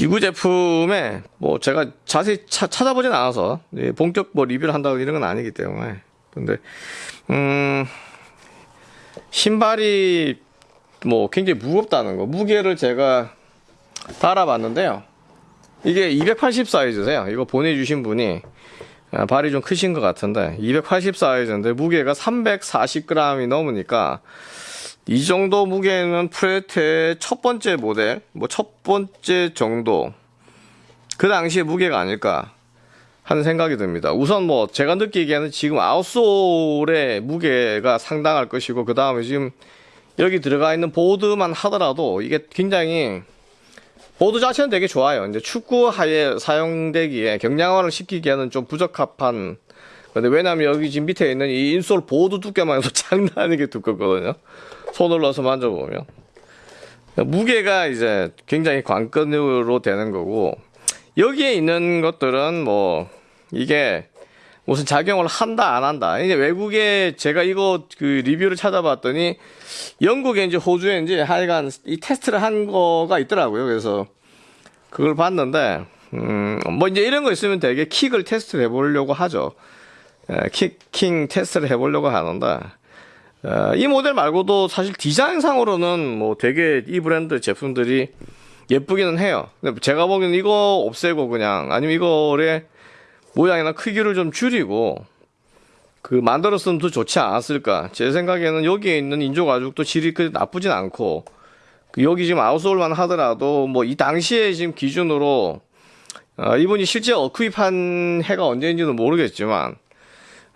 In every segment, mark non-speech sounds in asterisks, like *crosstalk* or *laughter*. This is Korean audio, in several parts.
지구 제품에 뭐 제가 자세히 차, 찾아보진 않아서 예, 본격 뭐 리뷰를 한다고 이런 건 아니기 때문에. 근데 음 신발이 뭐 굉장히 무겁다는 거 무게를 제가 달아봤는데요. 이게 280 사이즈세요. 이거 보내주신 분이 아, 발이 좀 크신 것 같은데 280 사이즈인데 무게가 340g이 넘으니까 이 정도 무게는 프레테의 첫 번째 모델 뭐 첫 번째 정도 그 당시의 무게가 아닐까 하는 생각이 듭니다 우선 뭐 제가 느끼기에는 지금 아웃솔의 무게가 상당할 것이고 그 다음에 지금 여기 들어가 있는 보드만 하더라도 이게 굉장히 보드 자체는 되게 좋아요. 이제 축구 하에 사용되기에 경량화를 시키기에는 좀 부적합한 근데 왜냐면 여기 지금 밑에 있는 이 인솔 보드 두께만 해도 *laughs* 장난 아니게 두껍거든요. 손을 넣어서 만져보면. 무게가 이제 굉장히 관건으로 되는 거고 여기에 있는 것들은 뭐 이게 무슨 작용을 한다 안 한다 이제 외국에 제가 이거 그 리뷰를 찾아봤더니 호주에 이제 하여간 이 테스트를 한 거가 있더라고요 그래서 그걸 봤는데 음 뭐 이제 이런 거 있으면 되게 킥을 테스트를 해보려고 하죠 에, 킥킹 테스트를 해보려고 하는데 에, 이 모델 말고도 사실 디자인상으로는 뭐 되게 이 브랜드 제품들이 예쁘기는 해요. 근데 제가 보기엔 이거 없애고 그냥 아니면 이거를 모양이나 크기를 좀 줄이고 그 만들었으면 더 좋지 않았을까. 제 생각에는 여기에 있는 인조 가죽도 질이 그 나쁘진 않고 그 여기 지금 아웃솔만 하더라도 뭐 이 당시에 지금 기준으로 어, 이분이 실제 어크입한 해가 언제인지는 모르겠지만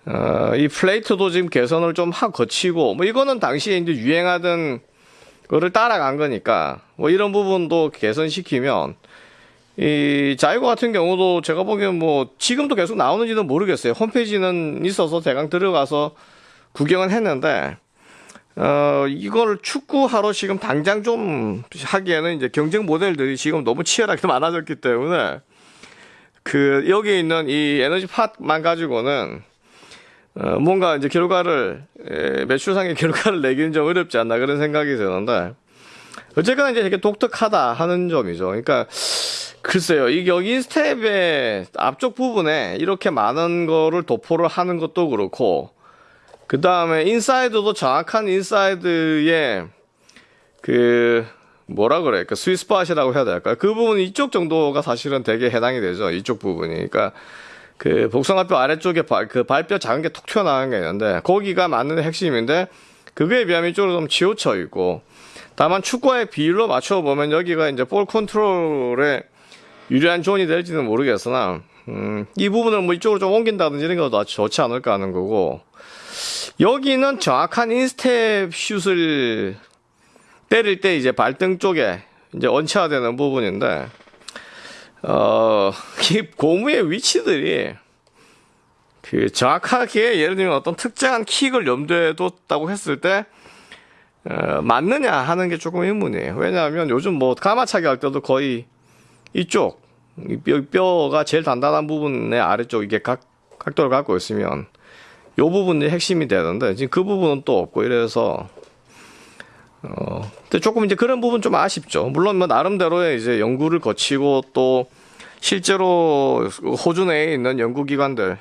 어, 이 플레이트도 지금 개선을 좀 하 거치고 뭐 이거는 당시에 이제 유행하던 거를 따라간 거니까 뭐 이런 부분도 개선시키면 이 자이고 같은 경우도 제가 보기엔 뭐 지금도 계속 나오는지는 모르겠어요. 홈페이지는 있어서 대강 들어가서 구경은 했는데 어 이걸 축구하러 지금 당장 좀 하기에는 이제 경쟁 모델들이 지금 너무 치열하게 *laughs* 많아졌기 때문에 그 여기 있는 이 에너지 팟만 가지고는 어 뭔가 이제 결과를 에, 매출상의 *laughs* 결과를 내기는 좀 어렵지 않나 그런 생각이 드는데 어쨌거나 이제 되게 독특하다 하는 점이죠. 그러니까 글쎄요, 이 여기 스텝의 앞쪽 부분에 이렇게 많은 거를 도포를 하는 것도 그렇고, 그 다음에 inside도 정확한 inside의 그, 뭐라 그래, 그 스위스팟이라고 해야 될까요? 그 부분 이쪽 정도가 사실은 되게 해당이 되죠. 이쪽 부분이. 그러니까 그 복숭아뼈 아래쪽에 발, 그 발뼈 작은 게 톡 튀어나온 게 있는데, 거기가 맞는 핵심인데, 그거에 비하면 이쪽으로 좀 치우쳐 있고, 다만 축구의 비율로 맞춰보면 여기가 이제 볼 컨트롤에 유리한 존이 될지는 모르겠으나 음, 이 부분을 뭐 이쪽으로 좀 옮긴다든지 이런 것도 좋지 않을까 하는 거고 여기는 정확한 인스텝 슛을 때릴 때 이제 발등 쪽에 이제 원체화되는 부분인데 어, 이 고무의 위치들이 그 정확하게 예를 들면 어떤 특정한 킥을 염두에 뒀다고 했을 때 어, 맞느냐 하는 게 조금 의문이에요. 왜냐하면 요즘 뭐 가마차기 할 때도 거의 이쪽 뼈, 뼈가 제일 단단한 부분의 아래쪽 이게 각, 각도를 갖고 있으면 요 부분이 핵심이 되는데 지금 그 부분은 또 없고 이래서 어 근데 조금 이제 그런 부분 좀 아쉽죠 물론 뭐 나름대로의 이제 연구를 거치고 또 실제로 호주 내에 있는 연구기관들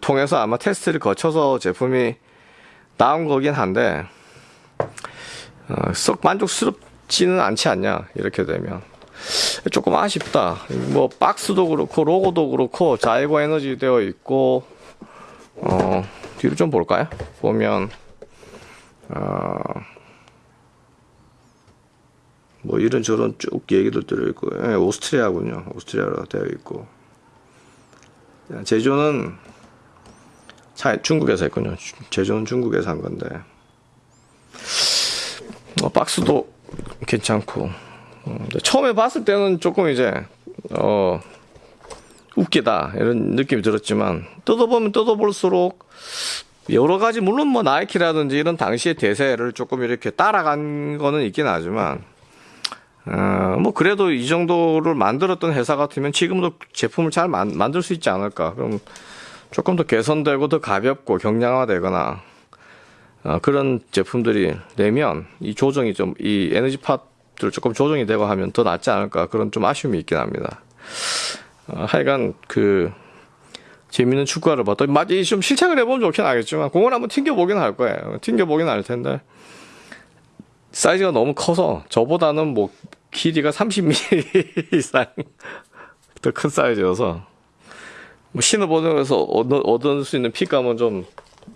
통해서 아마 테스트를 거쳐서 제품이 나온 거긴 한데 어, 썩 만족스럽지는 않지 않냐 이렇게 되면 조금 아쉽다. 뭐 박스도 그렇고 로고도 그렇고 자이고 에너지 되어 있고 어 뒤로 좀 볼까요? 보면 어, 뭐 이런 저런 쭉 얘기도 들어있고 예, 오스트리아군요. 오스트리아로 되어 있고. 제조는 차, 중국에서 했군요. 제조는 중국에서 한 건데. 어, 박스도 괜찮고. 어, 처음에 봤을 때는 조금 이제 어 웃기다. 이런 느낌이 들었지만 뜯어보면 뜯어볼수록 여러 가지 물론 뭐 나이키라든지 이런 당시의 대세를 조금 이렇게 따라간 거는 있긴 하지만 어, 뭐 그래도 이 정도를 만들었던 회사 같으면 지금도 제품을 잘 만, 만들 수 있지 않을까 그럼 조금 더 개선되고 더 가볍고 경량화되거나 어, 그런 제품들이 내면 이 조정이 좀 이 에너지 팟 것들 조금 조정이 되고 하면 더 낫지 않을까 그런 좀 아쉬움이 있긴 합니다. 어, 하여간 그 재밌는 축구화를 봤더니 맞이 좀 실착을 해보면 좋긴 하겠지만 공을 한번 튕겨보긴 할 거예요. 튕겨보긴 할 텐데. 사이즈가 너무 커서 저보다는 뭐 길이가 30mm *laughs* 이상 더 큰 사이즈여서 뭐 신어보면서 얻- 얻을 수 있는 fit감은 좀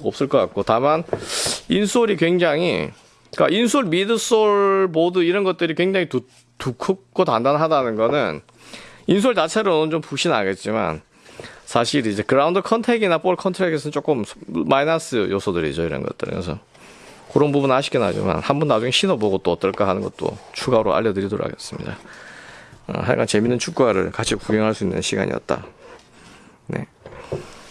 없을 것 같고. 다만 insole이 굉장히 그러니까 insole, midsole, 보드 이런 것들이 굉장히 두, 두껍고 단단하다는 거는 insole 자체로는 좀 푹신하겠지만 사실 이제 그라운드 contact이나 볼 contact에서는 조금 마이너스 요소들이죠 이런 것들 그래서 그런 부분 아쉽긴 하지만 한번 나중에 신어보고 또 어떨까 하는 것도 추가로 알려드리도록 하겠습니다. 어, 하여간 재밌는 축구화를 같이 구경할 수 있는 시간이었다. 네.